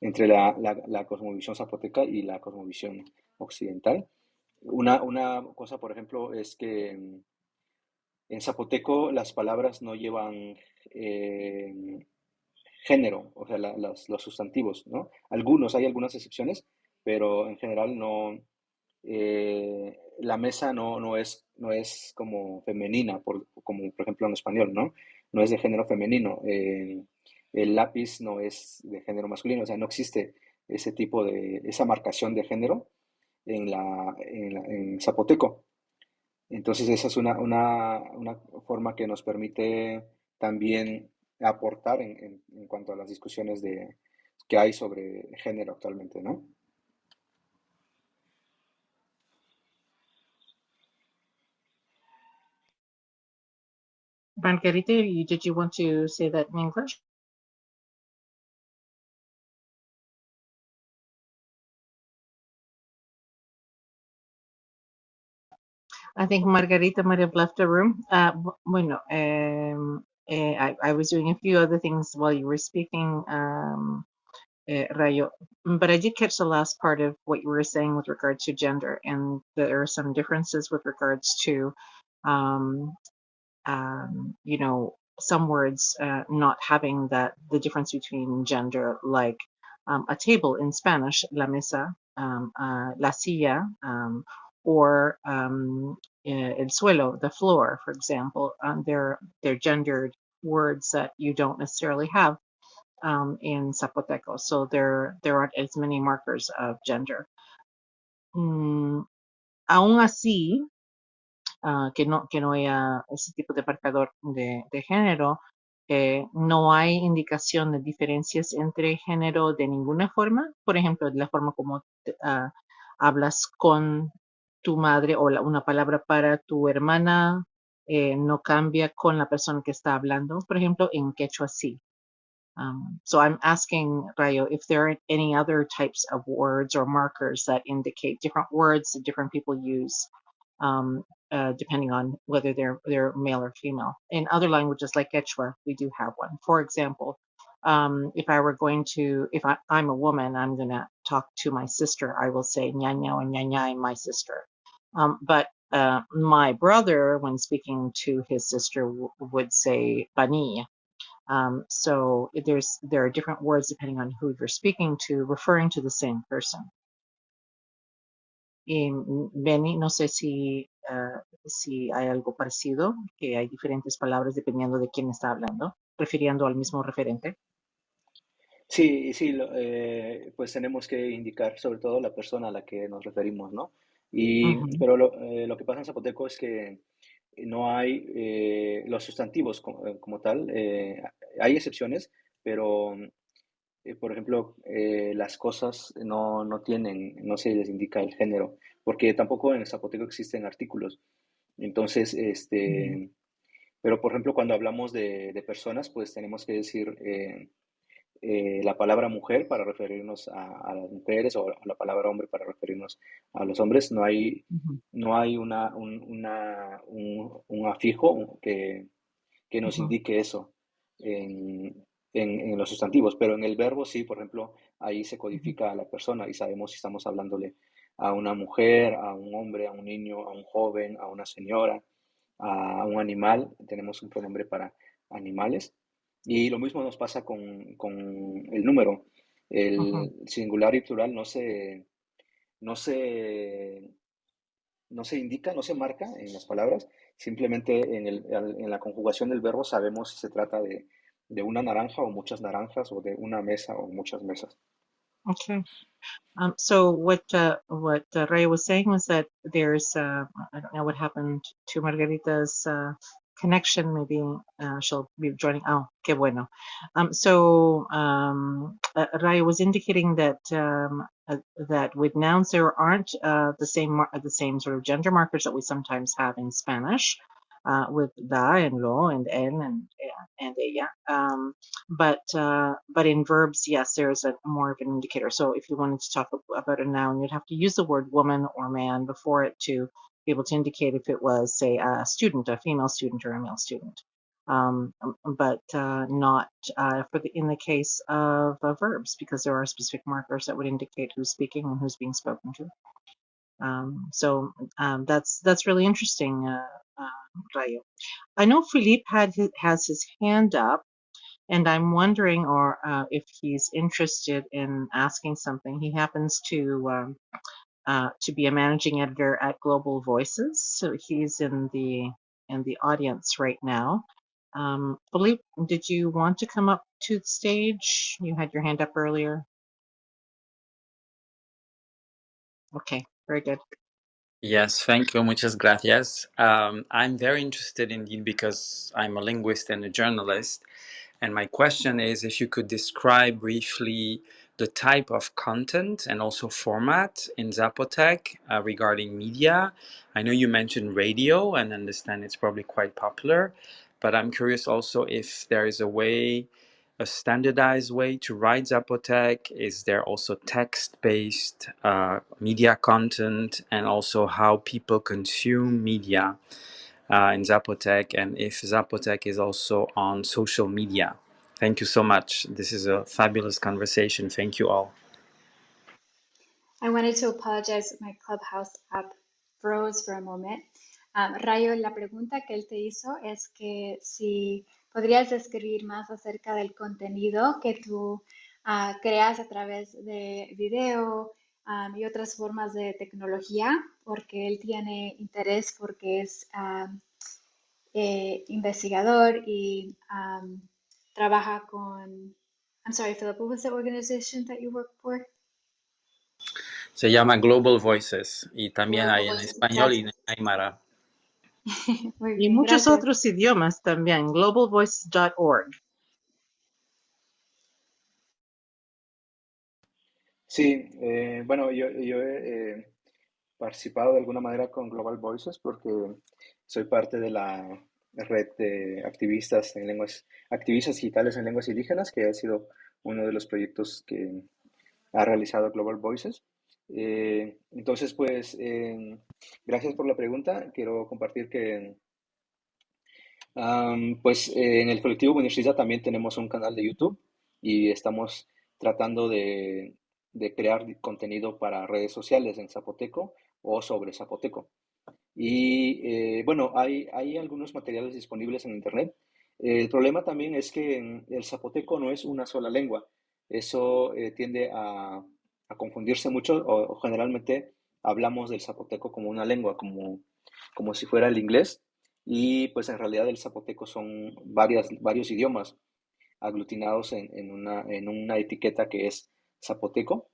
entre la, la, cosmovisión zapoteca y la cosmovisión occidental. una, una cosa, por ejemplo, es que en zapoteco las palabras no llevan eh, género, o sea, los, sustantivos, ¿no? Algunos, hay algunas excepciones, pero en general no, eh, la mesa no, no, es, no es como femenina, por, como por ejemplo en español, ¿no? No es de género femenino. Eh, el lápiz no es de género masculino, o sea, no existe ese tipo de, esa marcación de género en, la, en, zapoteco. Entonces esa es una, una, una, forma que nos permite también aportar en, en, cuanto a las discusiones de, que hay sobre género actualmente, ¿no? Margarita, did you want to say that in English? I think Margarita might have left the room. Uh, bueno, um, uh, I, I, was doing a few other things while you were speaking, um, uh, Rayo, but I did catch the last part of what you were saying with regards to gender, and there are some differences with regards to, um, um you know, some words uh, not having that the difference between gender, like um, a table in Spanish, la mesa, um, uh, la silla, or um, el suelo, the floor, for example. Um, they're, they're gendered words that you don't necessarily have um, in Zapoteco. So there, there aren't as many markers of gender. Mm, aún así, uh, que, no, que no haya ese tipo de marcador de, de género, eh, no hay indicación de diferencias entre género de ninguna forma. Por ejemplo, de la forma como uh, hablas con tu madre o la, una palabra para tu hermana eh, no cambia con la persona que está hablando, por ejemplo, en quechua sí. Um, so I'm asking Rayo if there are any other types of words or markers that indicate different words that different people use, um, uh, depending on whether they're they're male or female. In other languages like Quechua, we do have one. For example, um, if I were going to, if I, am a woman, I'm going to talk to my sister, I will say ñaña or ñaña, my sister. Um, but uh, my brother, when speaking to his sister, would say bani. Um, so there's there are different words depending on who you're speaking to, referring to the same person. Y Benny, no sé si, uh, si hay algo parecido, que hay diferentes palabras dependiendo de quién está hablando, refiriendo al mismo referente. Sí, sí, eh, pues tenemos que indicar sobre todo la persona a la que nos referimos, ¿no? Y, Pero lo, eh, lo, que pasa en zapoteco es que no hay eh, los sustantivos como, eh, como tal. hay excepciones, pero, por ejemplo, las cosas no, no, tienen, no se les indica el género, porque tampoco en zapoteco existen artículos. Entonces, este, pero por ejemplo, cuando hablamos de, de personas, pues tenemos que decir eh, la palabra mujer para referirnos a, las mujeres o la palabra hombre para referirnos a los hombres. No hay, no hay una, un, una, un, afijo que, que nos indique eso en, en, los sustantivos, pero en el verbo sí, por ejemplo, ahí se codifica a la persona y sabemos si estamos hablándole a una mujer, a un hombre, a un niño, a un joven, a una señora, a un animal. Tenemos un pronombre para animales y lo mismo nos pasa con, con el número. El singular y plural no se, no, se, no se indica, no se marca en las palabras, simplemente en, el, en la conjugación del verbo sabemos si se trata de, de, una naranja o muchas naranjas o de una mesa o muchas mesas. Okay. Um, so what uh, what uh, Ray was saying was that there's uh, I don't know what happened to Margarita's uh, connection. Maybe uh, she'll be joining. Oh, que bueno. Um, so um, uh, Raya was indicating that um, uh, that with nouns there aren't uh, the same the same sort of gender markers that we sometimes have in Spanish. Uh, with da and lo and en and and ella, um, but uh, but in verbs, yes, there is a more of an indicator. So if you wanted to talk about a noun, you'd have to use the word woman or man before it to able to indicate if it was, say, a student, a female student or a male student, um, but uh, not uh, for the in the case of uh, verbs because there are specific markers that would indicate who's speaking and who's being spoken to. Um, so um, that's that's really interesting, uh, uh, Rayo. I know Philippe had his, has his hand up, and I'm wondering, or uh, if he's interested in asking something. He happens to um, uh, to be a managing editor at Global Voices, so he's in the in the audience right now. Um, Philippe, did you want to come up to the stage? You had your hand up earlier. Okay, very good. Yes, thank you. Muchas gracias. Um, I'm very interested indeed because I'm a linguist and a journalist. And my question is if you could describe briefly the type of content and also format in Zapotec uh, regarding media. I know you mentioned radio and understand it's probably quite popular, but I'm curious also if there is a way a standardized way to write Zapotec? Is there also text-based uh, media content and also how people consume media uh, in Zapotec and if Zapotec is also on social media? Thank you so much. This is a fabulous conversation. Thank you all. I wanted to apologize my Clubhouse app froze for a moment. Um, Rayo, la pregunta que él te hizo es que si podrías describir más acerca del contenido que tú ah, creas a través de video um, y otras formas de tecnología, porque él tiene interés porque es um, eh, investigador y trabaja con... I'm sorry, Philip, what was the organization that you work for? Se llama Global Voices y también Global hay en Voices. español y en aymara. Y muchos gracias. otros idiomas también, globalvoices.org. Sí, eh, bueno, yo, yo he eh, participado de alguna manera con Global Voices porque soy parte de la red de activistas en lenguas, activistas digitales en lenguas indígenas, que ha sido uno de los proyectos que ha realizado Global Voices. Eh, entonces, pues, eh, gracias por la pregunta. Quiero compartir que, pues, en el colectivo Buenishiza también tenemos un canal de YouTube y estamos tratando de, de crear contenido para redes sociales en zapoteco o sobre zapoteco. Y eh, bueno, hay, hay algunos materiales disponibles en Internet. El problema también es que el zapoteco no es una sola lengua. Eso eh, tiende a, a confundirse mucho o, generalmente hablamos del zapoteco como una lengua, como, como si fuera el inglés. Y pues en realidad el zapoteco son varias, varios idiomas aglutinados en, en una, en una etiqueta que es zapoteco.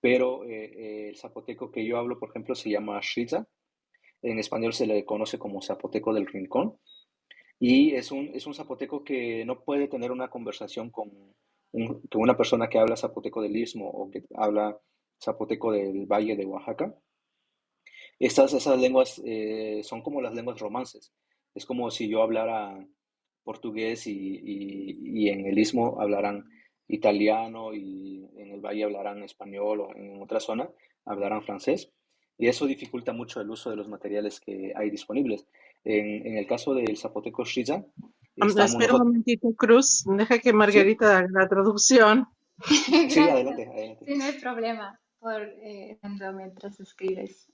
Pero eh, el zapoteco que yo hablo, por ejemplo, se llama Shiza en español se le conoce como zapoteco del rincón. Y es un, es un zapoteco que no puede tener una conversación con, un- con una persona que habla zapoteco del Istmo o que habla zapoteco del Valle de Oaxaca. Estas, esas lenguas eh, son como las lenguas romances. Es como si yo hablara portugués y, y- y en el Istmo hablarán italiano y en el Valle hablarán español o en otra zona hablarán francés. Y eso dificulta mucho el uso de los materiales que hay disponibles. En, en el caso del zapoteco Shiza, espera un momentito, Cruz. Deja que ¿Sí? Margarita haga la traducción. Sí, adelante, adelante. Sí, no hay problema por eh, mientras escribes.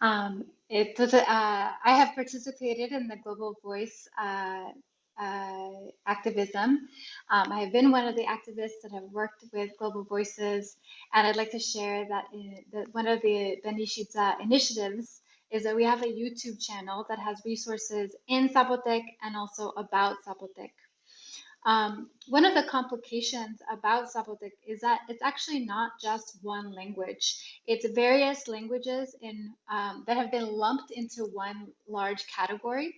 Um, entonces, uh, I have participated in the Global Voice uh, uh, activism. Um, I have been one of the activists that have worked with Global Voices, and I'd like to share that, in, that one of the Benishitza initiatives is that we have a YouTube channel that has resources in Zapotec and also about Zapotec. Um, one of the complications about Zapotec is that it's actually not just one language. It's various languages in um, that have been lumped into one large category.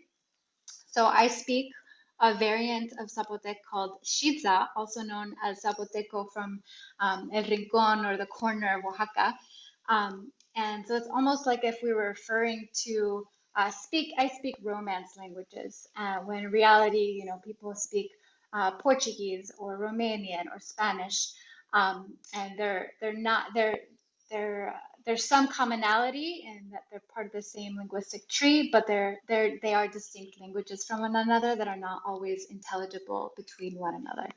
So I speak a variant of Zapotec called Shiza, also known as Zapoteco from um, El Rincon or the corner of Oaxaca. Um, and so it's almost like if we were referring to uh, speak, I speak Romance languages, uh, when in reality, you know, people speak uh, Portuguese or Romanian or Spanish, um, and they're they're not they're they're there's some commonality in that they're part of the same linguistic tree, but they're they're they are distinct languages from one another that are not always intelligible between one another.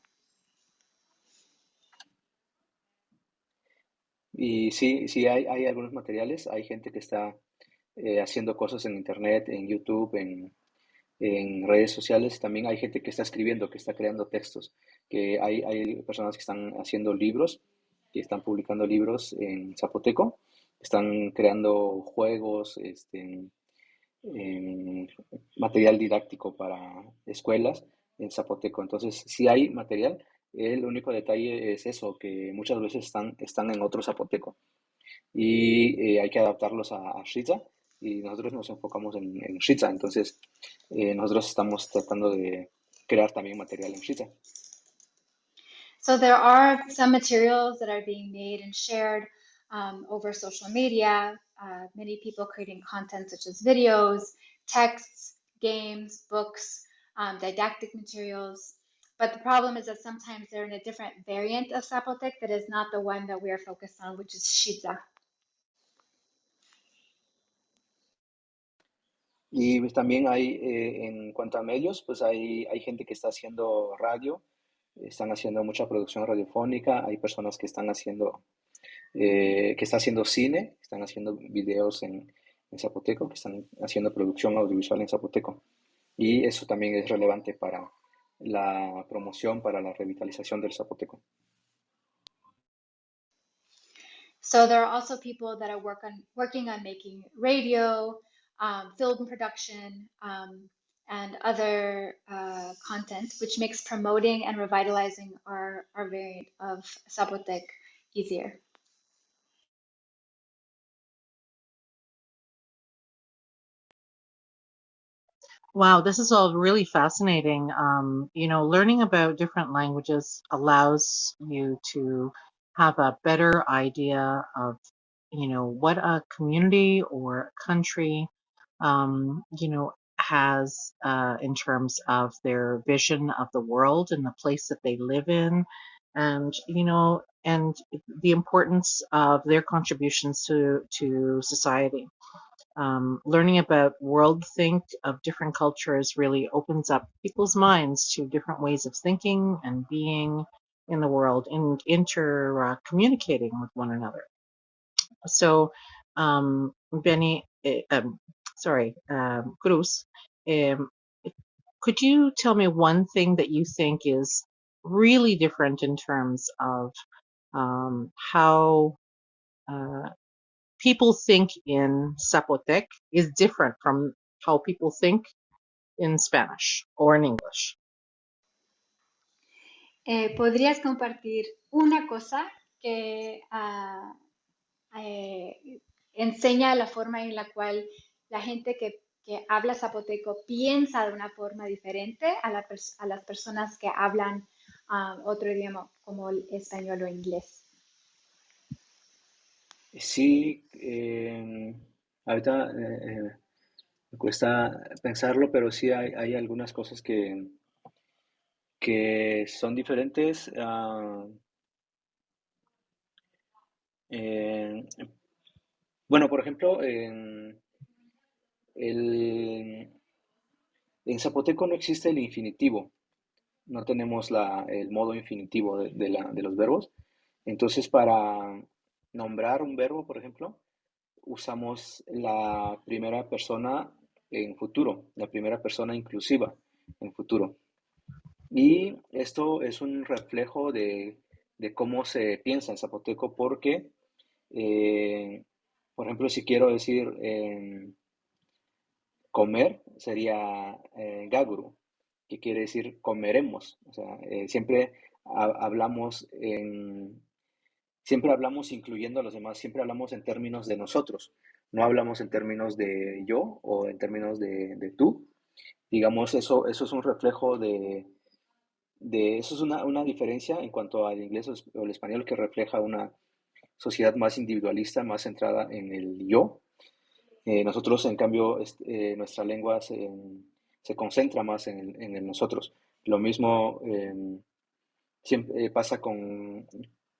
Y sí, sí hay, hay algunos materiales, hay gente que está eh, haciendo cosas en internet, en YouTube, en, en redes sociales, también hay gente que está escribiendo, que está creando textos, que hay, hay personas que están haciendo libros, que están publicando libros en zapoteco, están creando juegos, este, material didáctico para escuelas en zapoteco. Entonces, si hay material, el único detalle es eso, que muchas veces están, están en otro zapoteco y eh, hay que adaptarlos a, a y nosotros nos enfocamos en, en Entonces, eh, nosotros estamos tratando de crear también material en Shiza. So there are some materials that are being made and shared um, over social media. Uh, many people creating content such as videos, texts, games, books, um, didactic materials. But the problem is that sometimes they're in a different variant of Zapotec that is not the one that we are focused on, which is Shiza. Y pues también hay, eh, en cuanto a medios, pues hay, hay gente que está haciendo radio, están haciendo mucha producción radiofónica, hay personas que están haciendo, eh, que está haciendo cine, están haciendo videos en, en zapoteco, que están haciendo producción audiovisual en zapoteco. Y eso también es relevante para la promoción, para la revitalización del zapoteco. So there are also people that are working on making radio, um, film production, um, and other uh, content, which makes promoting and revitalizing our, our variant of Zapotec easier. Wow, this is all really fascinating. Um, you know, learning about different languages allows you to have a better idea of, you know, what a community or country, um, you know, has uh, in terms of their vision of the world and the place that they live in, and you know, and the importance of their contributions to to society um, learning about world think of different cultures really opens up people's minds to different ways of thinking and being in the world and inter uh, communicating with one another. So, um, Benny, eh, um, sorry, um, Cruz, um, could you tell me one thing that you think is really different in terms of um, how uh, people think in Zapotec is different from how people think in Spanish or in English. Eh, ¿Podrías compartir una cosa que uh, eh, enseña la forma en la cual la gente que, habla zapoteco piensa de una forma diferente a, la, a las personas que hablan uh, otro idioma como el español o inglés? Sí, eh, ahorita eh, eh, me cuesta pensarlo, pero sí hay, algunas cosas que, que son diferentes. ah, bueno, por ejemplo, en, el, en zapoteco no existe el infinitivo, no tenemos la, el modo infinitivo de, de los verbos. Entonces, para nombrar un verbo, por ejemplo, usamos la primera persona en futuro, la primera persona inclusiva en futuro. Y esto es un reflejo de, cómo se piensa en zapoteco porque, eh, por ejemplo, si quiero decir eh, comer, sería eh, gaguru, que quiere decir comeremos. O sea, eh, siempre ha- hablamos en, siempre hablamos incluyendo a los demás, siempre hablamos en términos de nosotros, no hablamos en términos de yo o en términos de, de tú. Digamos, eso, eso es un reflejo de, de eso es una, una diferencia en cuanto al inglés o el español que refleja una sociedad más individualista, más centrada en el yo. Eh, nosotros, en cambio, est- eh, nuestra lengua se, se concentra más en en el nosotros. Lo mismo eh, siempre, eh, pasa con,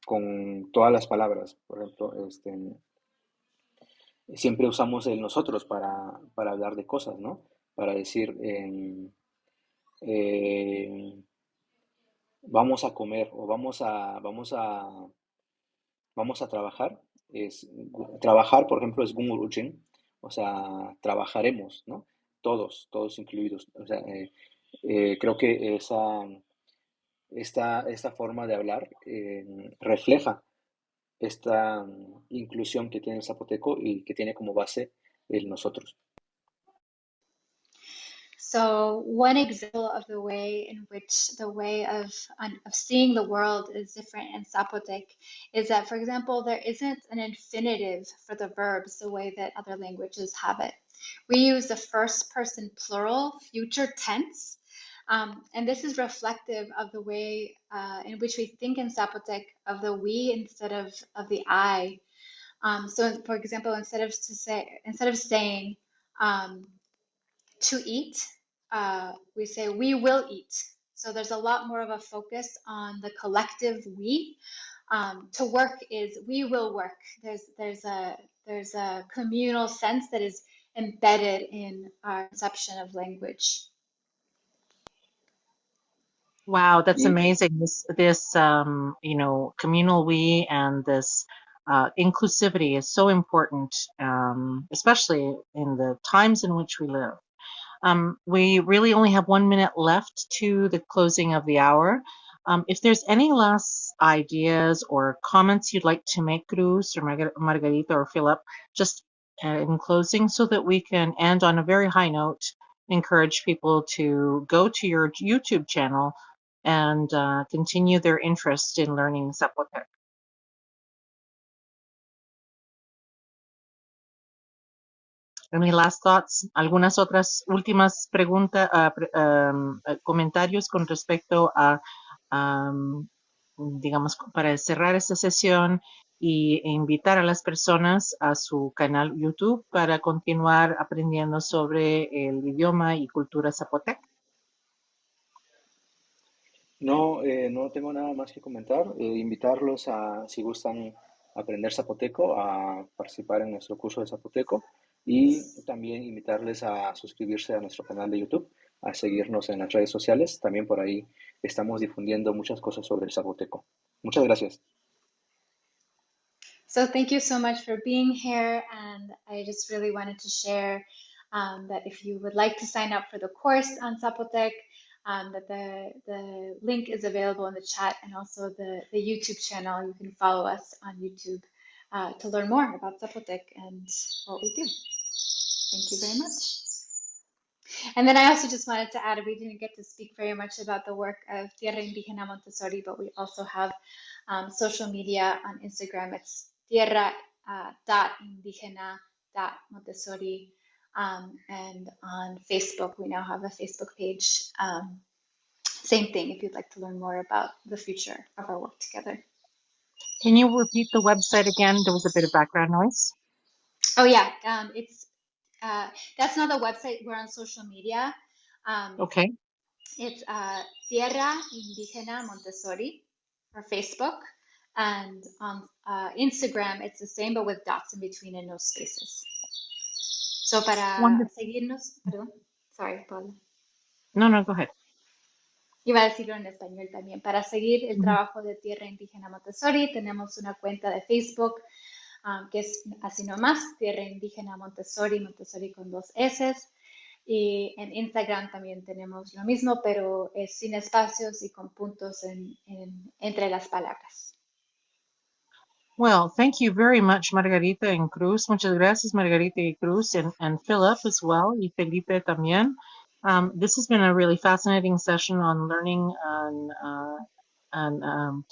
con todas las palabras. Por ejemplo, este, siempre usamos el nosotros para, para hablar de cosas, ¿no? Para decir, em, eh, vamos a comer o vamos a, vamos a, vamos a trabajar. es trabajar, por ejemplo, es gumuruchin, o sea, trabajaremos, ¿no? Todos, todos incluidos. O sea, eh, eh, creo que esa, esta, esta forma de hablar eh, refleja esta inclusión que tiene el zapoteco y que tiene como base el nosotros. So one example of the way in which the way of, of seeing the world is different in Zapotec is that, for example, there isn't an infinitive for the verbs the way that other languages have it. We use the first person plural future tense, um, and this is reflective of the way uh, in which we think in Zapotec of the we instead of, of the I. Um, so, for example, instead of to say instead of saying um, to eat, uh, we say we will eat. So there's a lot more of a focus on the collective we. Um, to work is we will work. There's there's a there's a communal sense that is embedded in our conception of language. Wow, that's amazing. This this um, you know communal we and this uh, inclusivity is so important, um, especially in the times in which we live. Um, we really only have one minute left to the closing of the hour. Um, if there's any last ideas or comments you'd like to make, Cruz or Margarita or Philip, just uh, in closing so that we can end on a very high note, encourage people to go to your YouTube channel and uh, continue their interest in learning Zapotec. Any last thoughts? ¿Algunas otras últimas preguntas, uh, comentarios con respecto a, um, digamos, para cerrar esta sesión y invitar a las personas a su canal YouTube para continuar aprendiendo sobre el idioma y cultura zapotec? No, eh, no tengo nada más que comentar. Eh, invitarlos a, si gustan aprender zapoteco, a participar en nuestro curso de zapoteco y también invitarles a suscribirse a nuestro canal de YouTube, a seguirnos en las redes sociales. También por ahí estamos difundiendo muchas cosas sobre el zapoteco. Muchas gracias. So thank you so much for being here. And I just really wanted to share um, that if you would like to sign up for the course on Zapotec, um, that the, the link is available in the chat and also the, the YouTube channel. You can follow us on YouTube uh, to learn more about Zapotec and what we do. Thank you very much. And then I also just wanted to add, we didn't get to speak very much about the work of Tierra Indígena Montessori, but we also have um, social media on Instagram. It's tierra uh, dot indígena dot Montessori. Um, and on Facebook, we now have a Facebook page. Um, same thing if you'd like to learn more about the future of our work together. Can you repeat the website again? There was a bit of background noise. Oh yeah, um, it's uh, that's not the website. We're on social media. Um, okay. It's uh, Tierra Indígena Montessori for Facebook, and on uh, Instagram it's the same but with dots in between and no spaces. So para Wonderful. seguirnos, perdón, sorry, Paula. No, no, go ahead. Iba a decirlo en español también. Para seguir el trabajo de Tierra Indígena Montessori, tenemos una cuenta de Facebook um, que es así nomás, Tierra Indígena Montessori, Montessori con dos S. Y en Instagram también tenemos lo mismo, pero es sin espacios y con puntos en, en- entre las palabras. Well, thank you very much, Margarita and Cruz. Muchas gracias, Margarita y Cruz, and, and Philip as well, y Felipe también. Um, this has been a really fascinating session on learning on, uh, on um,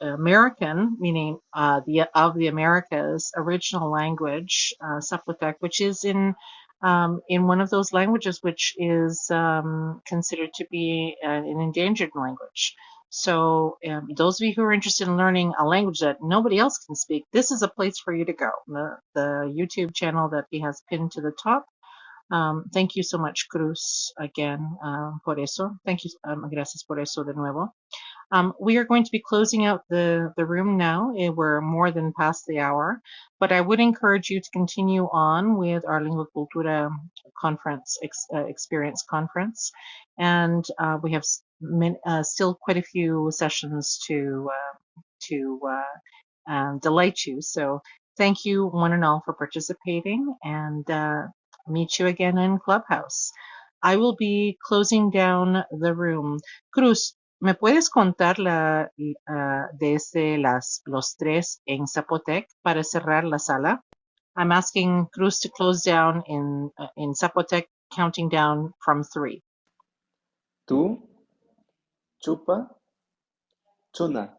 American, meaning uh, the of the Americas, original language, uh, which is in um, in one of those languages which is um, considered to be an, an endangered language. So um, those of you who are interested in learning a language that nobody else can speak, this is a place for you to go. The, the YouTube channel that he has pinned to the top. Um, thank you so much, Cruz, again, uh, por eso. Thank you, um, gracias por eso de nuevo. Um, we are going to be closing out the, the room now. Eh, We're more than past the hour, but I would encourage you to continue on with our Lingua Cultura conference, ex, uh, experience conference. And uh, we have uh, still quite a few sessions to, uh, to uh, um, delight you. So Thank you, one and all, for participating and uh, meet you again in Clubhouse. I will be closing down the room. Cruz, ¿me puedes contar la, uh, desde las, los tres en Zapotec para cerrar la sala? I'm asking Cruz to close down in, uh, in Zapotec, counting down from three. Tú, chupa, chuna.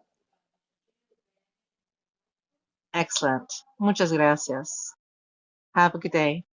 Excellent. Muchas gracias. Have a good day.